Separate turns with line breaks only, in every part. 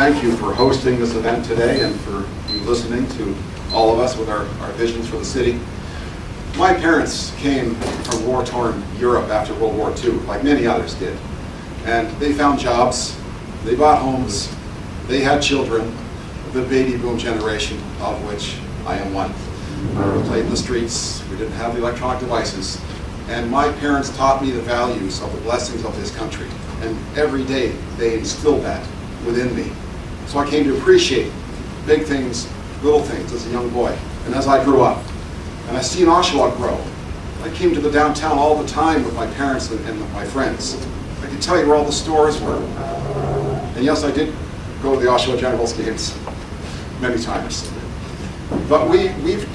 thank you for hosting this event today and for you listening to all of us with our, our visions for the city. My parents came from war-torn Europe after World War II, like many others did. And they found jobs, they bought homes, they had children, the baby boom generation, of which I am one. We played in the streets, we didn't have the electronic devices, and my parents taught me the values of the blessings of this country. And every day they instilled that within me. So I came to appreciate big things, little things as a young boy, and as I grew up. And I seen Oshawa grow. I came to the downtown all the time with my parents and, and my friends. I can tell you where all the stores were. And yes, I did go to the Oshawa Generals games many times. But we, we've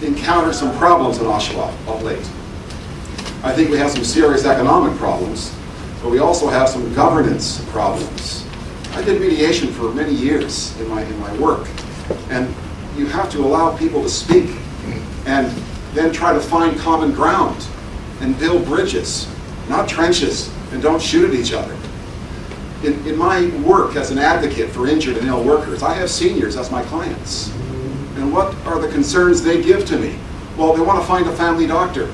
encountered some problems in Oshawa of late. I think we have some serious economic problems, but we also have some governance problems. I did mediation for many years in my, in my work, and you have to allow people to speak and then try to find common ground and build bridges, not trenches, and don't shoot at each other. In, in my work as an advocate for injured and ill workers, I have seniors as my clients. And what are the concerns they give to me? Well, they want to find a family doctor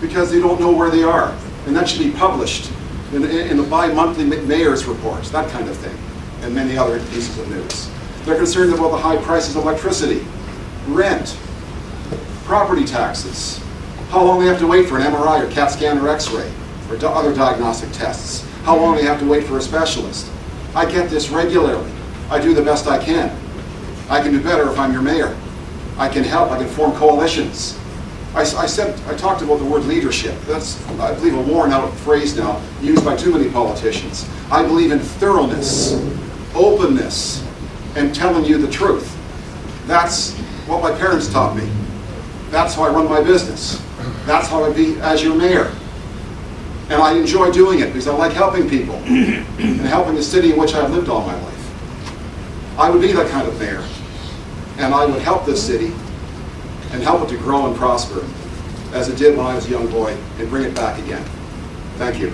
because they don't know where they are. And that should be published in, in the bi-monthly mayor's reports, that kind of thing, and many other pieces of news. They're concerned about the high prices of electricity, rent, property taxes, how long they have to wait for an MRI or CAT scan or x-ray, or other diagnostic tests, how long they have to wait for a specialist. I get this regularly. I do the best I can. I can do better if I'm your mayor. I can help, I can form coalitions. I, I, said, I talked about the word leadership. That's, I believe, a worn out phrase now, used by too many politicians. I believe in thoroughness, openness, and telling you the truth. That's what my parents taught me. That's how I run my business. That's how I be as your mayor. And I enjoy doing it because I like helping people and helping the city in which I've lived all my life. I would be that kind of mayor. And I would help this city and help it to grow and prosper as it did when I was a young boy and bring it back again. Thank you.